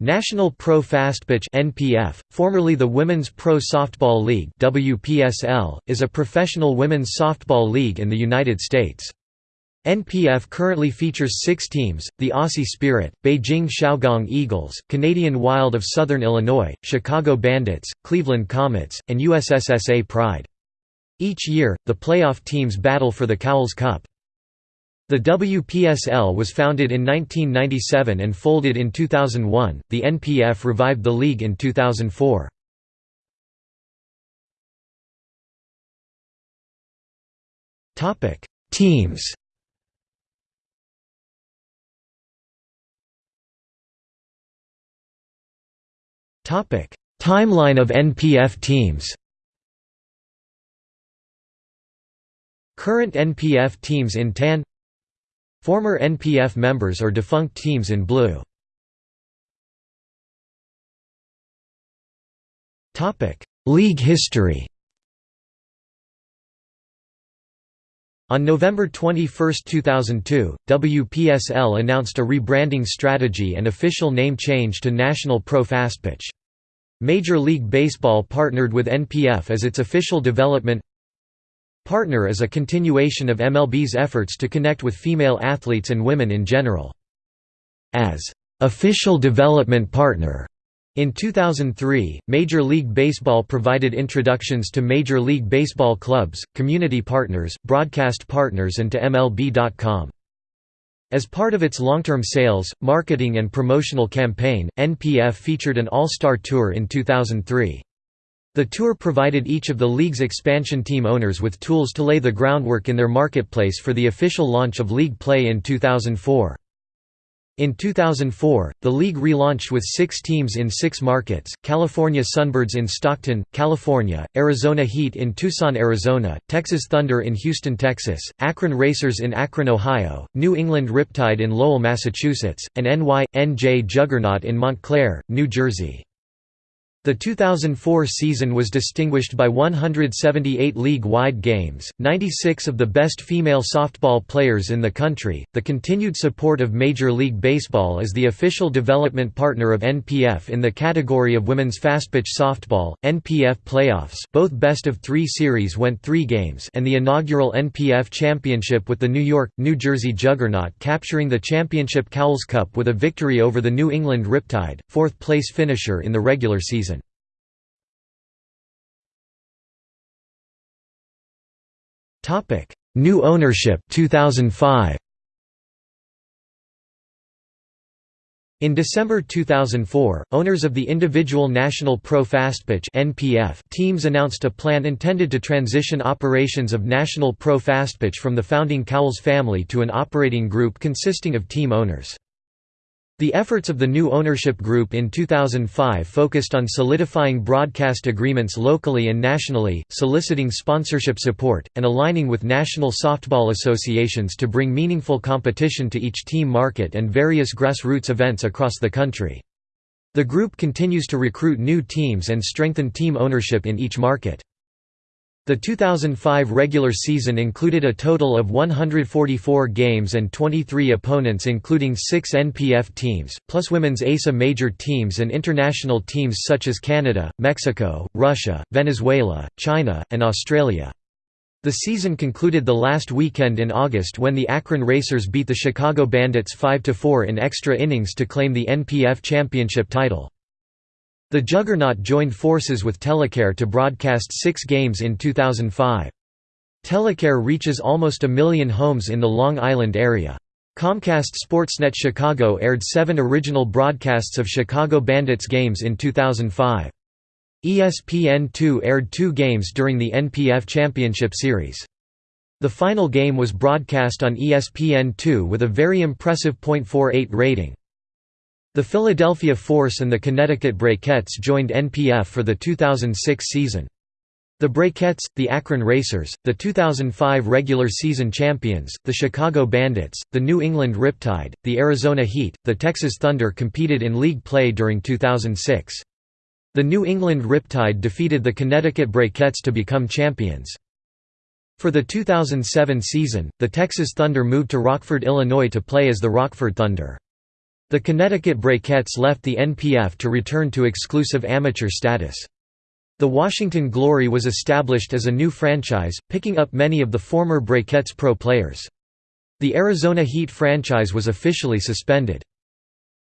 National Pro Fastpitch (NPF), formerly the Women's Pro Softball League (WPSL), is a professional women's softball league in the United States. NPF currently features six teams, the Aussie Spirit, Beijing Shougang Eagles, Canadian Wild of Southern Illinois, Chicago Bandits, Cleveland Comets, and USSSA Pride. Each year, the playoff teams battle for the Cowles Cup. The WPSL was founded in 1997 and folded in 2001. The NPF revived the league in 2004. Topic: Teams. Topic: Timeline of NPF teams. Current NPF teams in tan Former NPF members or defunct teams in blue. League history On November 21, 2002, WPSL announced a rebranding strategy and official name change to National Pro Fastpitch. Major League Baseball partnered with NPF as its official development Partner is a continuation of MLB's efforts to connect with female athletes and women in general. As official development partner in 2003, Major League Baseball provided introductions to Major League Baseball clubs, community partners, broadcast partners and to MLB.com. As part of its long-term sales, marketing and promotional campaign, NPF featured an All-Star Tour in 2003. The tour provided each of the league's expansion team owners with tools to lay the groundwork in their marketplace for the official launch of league play in 2004. In 2004, the league relaunched with six teams in six markets, California Sunbirds in Stockton, California, Arizona Heat in Tucson, Arizona, Texas Thunder in Houston, Texas, Akron Racers in Akron, Ohio, New England Riptide in Lowell, Massachusetts, and NY.NJ Juggernaut in Montclair, New Jersey. The 2004 season was distinguished by 178 league-wide games, 96 of the best female softball players in the country. The continued support of Major League Baseball as the official development partner of NPF in the category of women's fastpitch softball, NPF playoffs, both best of 3 series went 3 games, and the inaugural NPF championship with the New York, New Jersey Juggernaut capturing the championship Cowles Cup with a victory over the New England Riptide, fourth place finisher in the regular season. Topic: New ownership 2005. In December 2004, owners of the individual National Pro Fastpitch (NPF) teams announced a plan intended to transition operations of National Pro Fastpitch from the founding Cowles family to an operating group consisting of team owners. The efforts of the new ownership group in 2005 focused on solidifying broadcast agreements locally and nationally, soliciting sponsorship support, and aligning with national softball associations to bring meaningful competition to each team market and various grassroots events across the country. The group continues to recruit new teams and strengthen team ownership in each market. The 2005 regular season included a total of 144 games and 23 opponents including six NPF teams, plus women's ASA major teams and international teams such as Canada, Mexico, Russia, Venezuela, China, and Australia. The season concluded the last weekend in August when the Akron Racers beat the Chicago Bandits 5–4 in extra innings to claim the NPF championship title. The Juggernaut joined forces with Telecare to broadcast six games in 2005. Telecare reaches almost a million homes in the Long Island area. Comcast Sportsnet Chicago aired seven original broadcasts of Chicago Bandits games in 2005. ESPN2 aired two games during the NPF Championship Series. The final game was broadcast on ESPN2 with a very impressive .48 rating. The Philadelphia Force and the Connecticut Brakettes joined NPF for the 2006 season. The Brakettes, the Akron Racers, the 2005 regular season champions, the Chicago Bandits, the New England Riptide, the Arizona Heat, the Texas Thunder competed in league play during 2006. The New England Riptide defeated the Connecticut Brakettes to become champions. For the 2007 season, the Texas Thunder moved to Rockford, Illinois to play as the Rockford Thunder. The Connecticut Brakettes left the NPF to return to exclusive amateur status. The Washington Glory was established as a new franchise, picking up many of the former Brakettes pro players. The Arizona Heat franchise was officially suspended.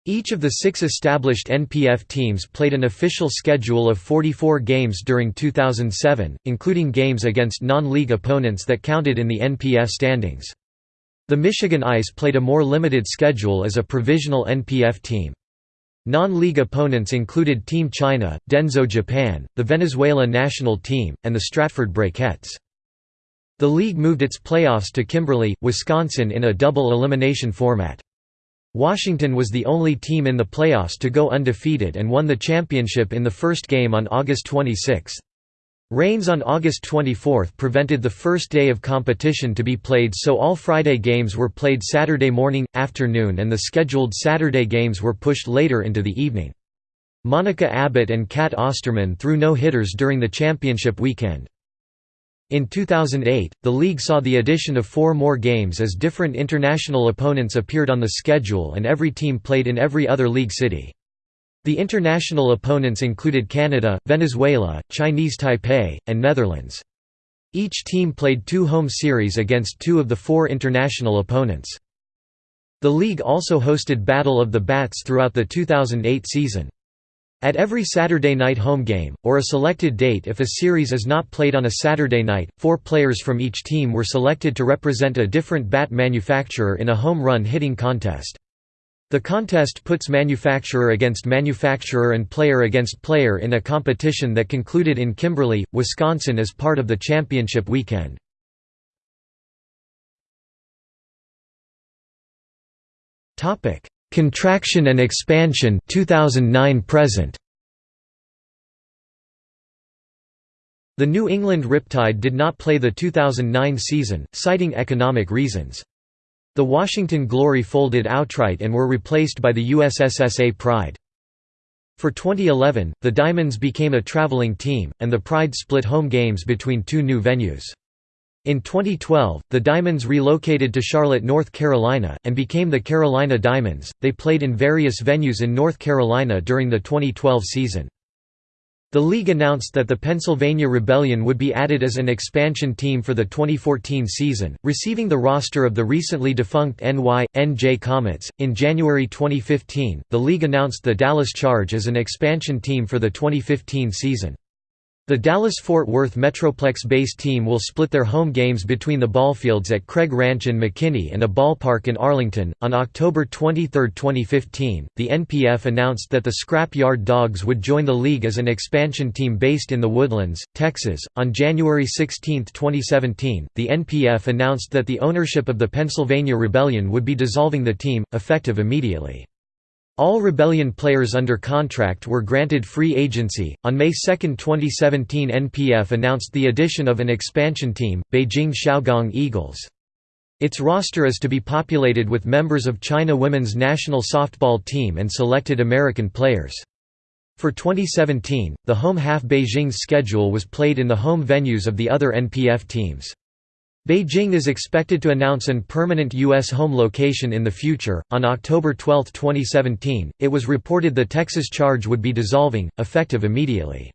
Each of the six established NPF teams played an official schedule of 44 games during 2007, including games against non-league opponents that counted in the NPF standings. The Michigan Ice played a more limited schedule as a provisional NPF team. Non-league opponents included Team China, Denso Japan, the Venezuela national team, and the Stratford Brakettes. The league moved its playoffs to Kimberly, Wisconsin in a double elimination format. Washington was the only team in the playoffs to go undefeated and won the championship in the first game on August 26. Rains on August 24 prevented the first day of competition to be played so all Friday games were played Saturday morning, afternoon and the scheduled Saturday games were pushed later into the evening. Monica Abbott and Cat Osterman threw no-hitters during the championship weekend. In 2008, the league saw the addition of four more games as different international opponents appeared on the schedule and every team played in every other league city. The international opponents included Canada, Venezuela, Chinese Taipei, and Netherlands. Each team played two home series against two of the four international opponents. The league also hosted Battle of the Bats throughout the 2008 season. At every Saturday night home game, or a selected date if a series is not played on a Saturday night, four players from each team were selected to represent a different bat manufacturer in a home run hitting contest. The contest puts manufacturer against manufacturer and player against player in a competition that concluded in Kimberly, Wisconsin as part of the championship weekend. Contraction and expansion 2009 present. The New England Riptide did not play the 2009 season, citing economic reasons. The Washington Glory folded outright and were replaced by the USSSA Pride. For 2011, the Diamonds became a traveling team, and the Pride split home games between two new venues. In 2012, the Diamonds relocated to Charlotte, North Carolina, and became the Carolina Diamonds. They played in various venues in North Carolina during the 2012 season. The league announced that the Pennsylvania Rebellion would be added as an expansion team for the 2014 season, receiving the roster of the recently defunct NY NJ Comets. In January 2015, the league announced the Dallas Charge as an expansion team for the 2015 season. The Dallas-Fort Worth Metroplex-based team will split their home games between the ballfields at Craig Ranch in McKinney and a ballpark in Arlington. On October 23, 2015, the NPF announced that the Scrap Yard Dogs would join the league as an expansion team based in the Woodlands, Texas. On January 16, 2017, the NPF announced that the ownership of the Pennsylvania Rebellion would be dissolving the team, effective immediately. All Rebellion players under contract were granted free agency. On May 2, 2017, NPF announced the addition of an expansion team, Beijing Shougang Eagles. Its roster is to be populated with members of China women's national softball team and selected American players. For 2017, the home half Beijing's schedule was played in the home venues of the other NPF teams. Beijing is expected to announce an permanent U.S. home location in the future. On October 12, 2017, it was reported the Texas charge would be dissolving, effective immediately.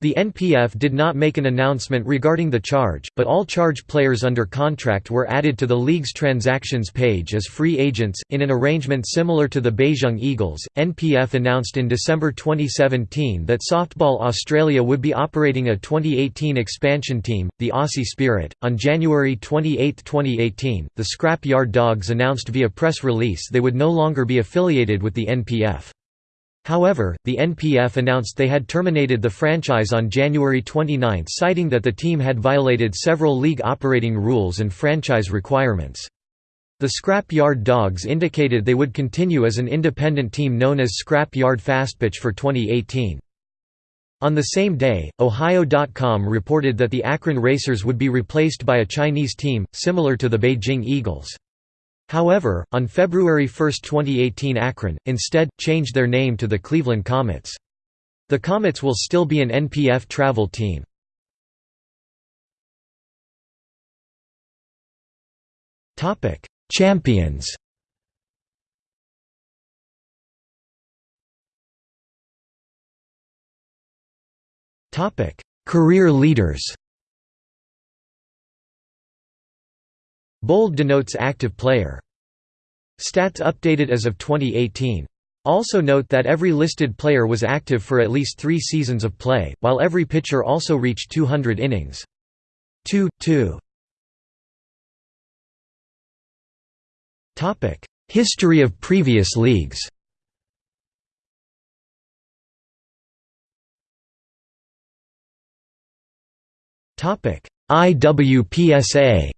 The NPF did not make an announcement regarding the charge, but all charge players under contract were added to the league's transactions page as free agents. In an arrangement similar to the Beijing Eagles, NPF announced in December 2017 that Softball Australia would be operating a 2018 expansion team, the Aussie Spirit. On January 28, 2018, the Scrap Yard Dogs announced via press release they would no longer be affiliated with the NPF. However, the NPF announced they had terminated the franchise on January 29 citing that the team had violated several league operating rules and franchise requirements. The Scrap Yard Dogs indicated they would continue as an independent team known as Scrap Yard Fastpitch for 2018. On the same day, Ohio.com reported that the Akron Racers would be replaced by a Chinese team, similar to the Beijing Eagles. However, on February 1, 2018 Akron, instead, changed their name to the Cleveland Comets. The Comets will still be an NPF travel team. Champions Career leaders Bold denotes active player. Stats updated as of 2018. Also note that every listed player was active for at least three seasons of play, while every pitcher also reached 200 innings. 2 2 History of previous leagues IWPSA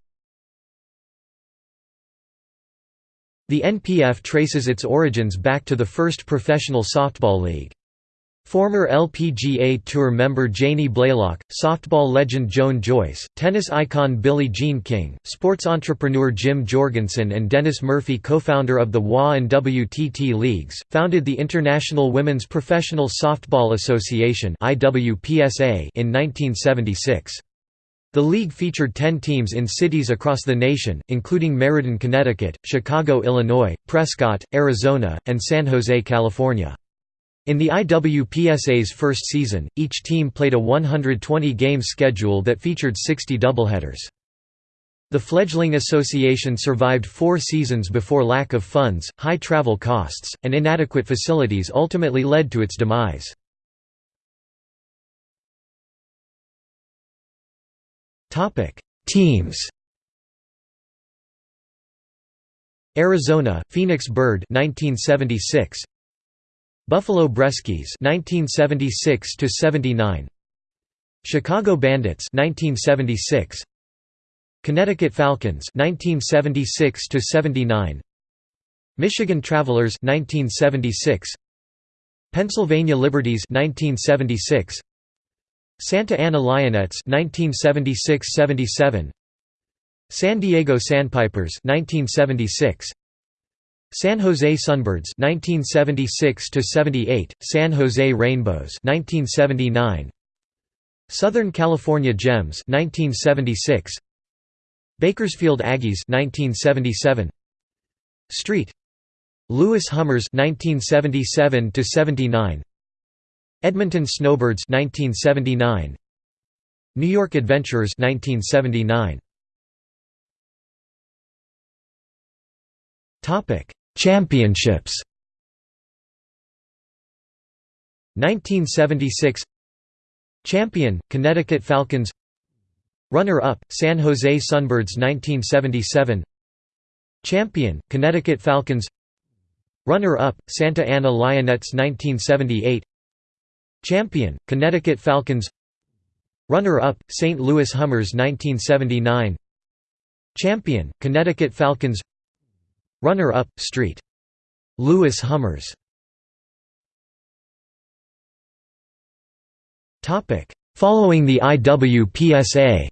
The NPF traces its origins back to the first professional softball league. Former LPGA Tour member Janie Blalock, softball legend Joan Joyce, tennis icon Billie Jean King, sports entrepreneur Jim Jorgensen and Dennis Murphy co-founder of the WA and WTT leagues, founded the International Women's Professional Softball Association in 1976. The league featured 10 teams in cities across the nation, including Meriden, Connecticut, Chicago, Illinois, Prescott, Arizona, and San Jose, California. In the IWPSA's first season, each team played a 120-game schedule that featured 60 doubleheaders. The fledgling association survived four seasons before lack of funds, high travel costs, and inadequate facilities ultimately led to its demise. Topic: Teams. Arizona, Phoenix Bird 1976. Buffalo Breskies 1976 to 79. Chicago Bandits 1976. Connecticut Falcons 1976 to 79. Michigan Travelers 1976. Pennsylvania Liberties 1976. Santa Ana Lionettes 1976–77 San Diego Sandpipers 1976 San Jose Sunbirds 1976–78 San Jose Rainbows 1979 Southern California Gems 1976 Bakersfield Aggies 1977 Street. Lewis Hummers 1977 79 Edmonton Snowbirds 1979 New York Adventurers 1979 Topic Championships. 1976 Champion Connecticut Falcons. Runner-up San Jose Sunbirds 1977 Champion Connecticut Falcons. Runner-up Santa Ana Lionettes 1978 Champion, Connecticut Falcons. Runner-up, St. Louis Hummers 1979 Champion, Connecticut Falcons. Runner-up, St. Louis Hummers. Following the IWPSA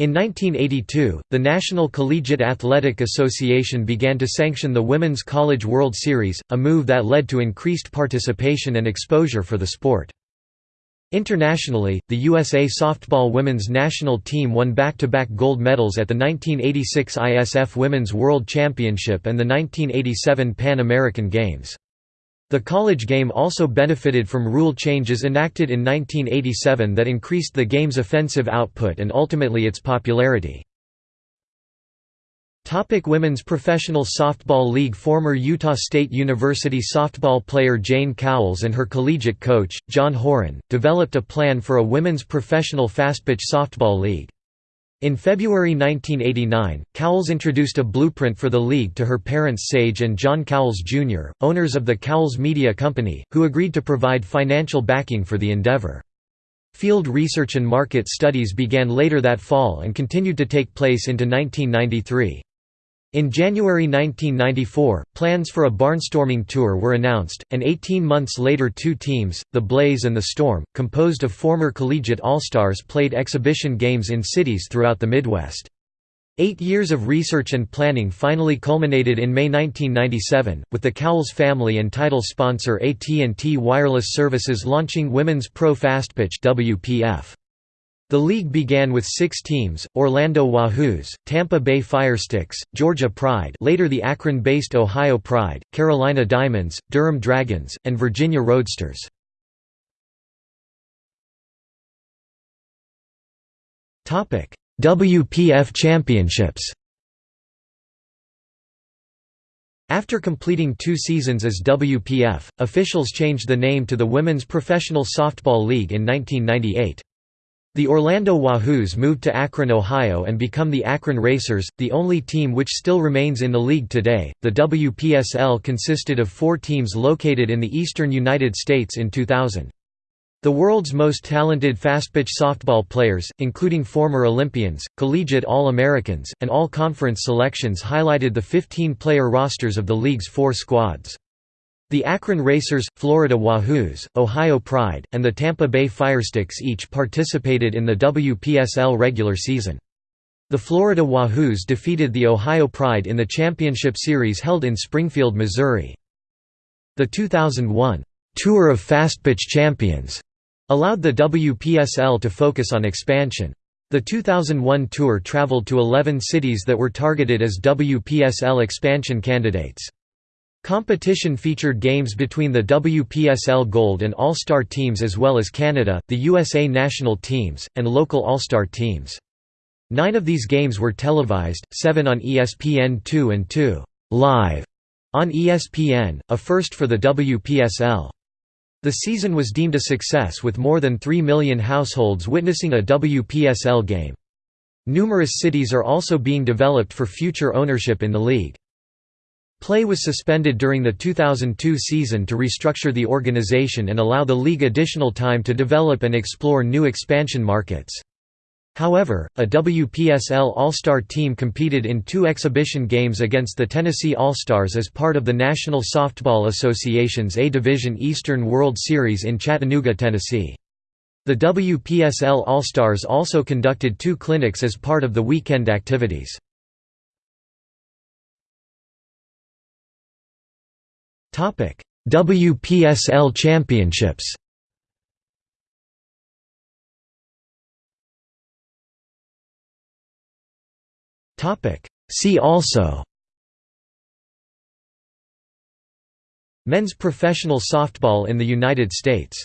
In 1982, the National Collegiate Athletic Association began to sanction the Women's College World Series, a move that led to increased participation and exposure for the sport. Internationally, the USA softball women's national team won back-to-back -back gold medals at the 1986 ISF Women's World Championship and the 1987 Pan American Games. The college game also benefited from rule changes enacted in 1987 that increased the game's offensive output and ultimately its popularity. Topic Women's Professional Softball League Former Utah State University softball player Jane Cowles and her collegiate coach, John Horan, developed a plan for a women's professional fastpitch softball league. In February 1989, Cowles introduced a blueprint for the league to her parents Sage and John Cowles Jr., owners of the Cowles Media Company, who agreed to provide financial backing for the endeavor. Field research and market studies began later that fall and continued to take place into 1993. In January 1994, plans for a barnstorming tour were announced, and 18 months later two teams, the Blaze and the Storm, composed of former collegiate All-Stars played exhibition games in cities throughout the Midwest. Eight years of research and planning finally culminated in May 1997, with the Cowles family and title sponsor AT&T Wireless Services launching Women's Pro Fastpitch WPF. The league began with six teams, Orlando Wahoos, Tampa Bay Firesticks, Georgia Pride later the Akron-based Ohio Pride, Carolina Diamonds, Durham Dragons, and Virginia Roadsters. WPF Championships After completing two seasons as WPF, officials changed the name to the Women's Professional Softball League in 1998. The Orlando Wahoos moved to Akron, Ohio and become the Akron Racers, the only team which still remains in the league today. The WPSL consisted of four teams located in the eastern United States in 2000. The world's most talented fastpitch softball players, including former Olympians, collegiate All-Americans, and all-conference selections highlighted the 15-player rosters of the league's four squads. The Akron Racers, Florida Wahoos, Ohio Pride, and the Tampa Bay Firesticks each participated in the WPSL regular season. The Florida Wahoos defeated the Ohio Pride in the championship series held in Springfield, Missouri. The 2001 Tour of Fastpitch Champions allowed the WPSL to focus on expansion. The 2001 tour traveled to 11 cities that were targeted as WPSL expansion candidates. Competition featured games between the WPSL Gold and All-Star teams as well as Canada, the USA national teams, and local All-Star teams. Nine of these games were televised, seven on ESPN2 and two live on ESPN, a first for the WPSL. The season was deemed a success with more than 3 million households witnessing a WPSL game. Numerous cities are also being developed for future ownership in the league. Play was suspended during the 2002 season to restructure the organization and allow the league additional time to develop and explore new expansion markets. However, a WPSL All-Star team competed in two exhibition games against the Tennessee All-Stars as part of the National Softball Association's A-Division Eastern World Series in Chattanooga, Tennessee. The WPSL All-Stars also conducted two clinics as part of the weekend activities. WPSL Championships. See also. Men's professional softball in the United States